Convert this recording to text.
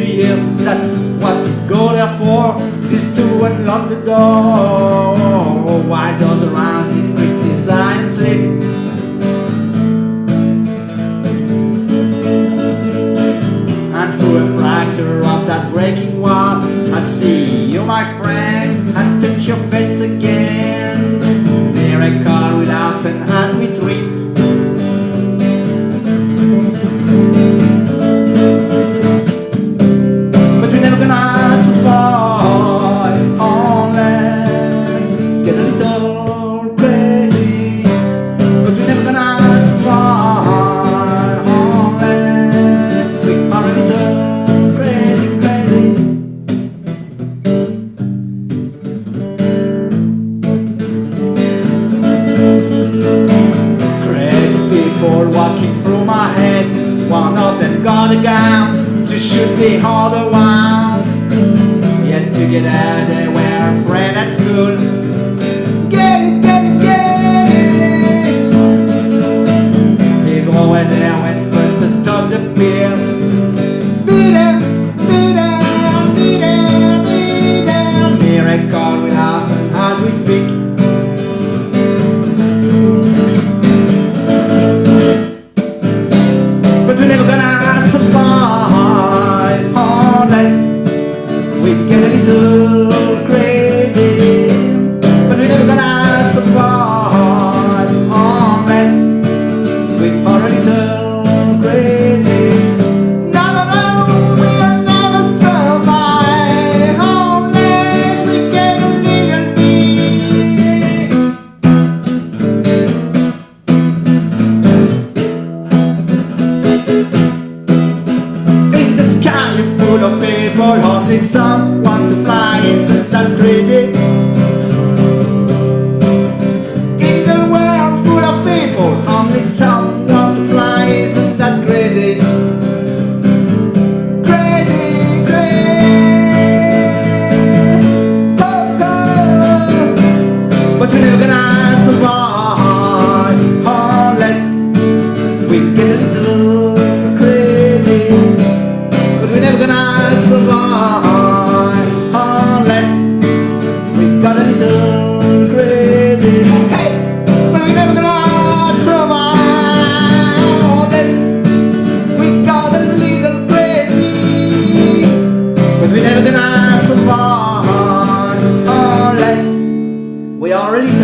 real That what you go there for is to unlock the door. Oh, why four walking through my head? One of them got a gun to shoot the other one Lord. Pero we already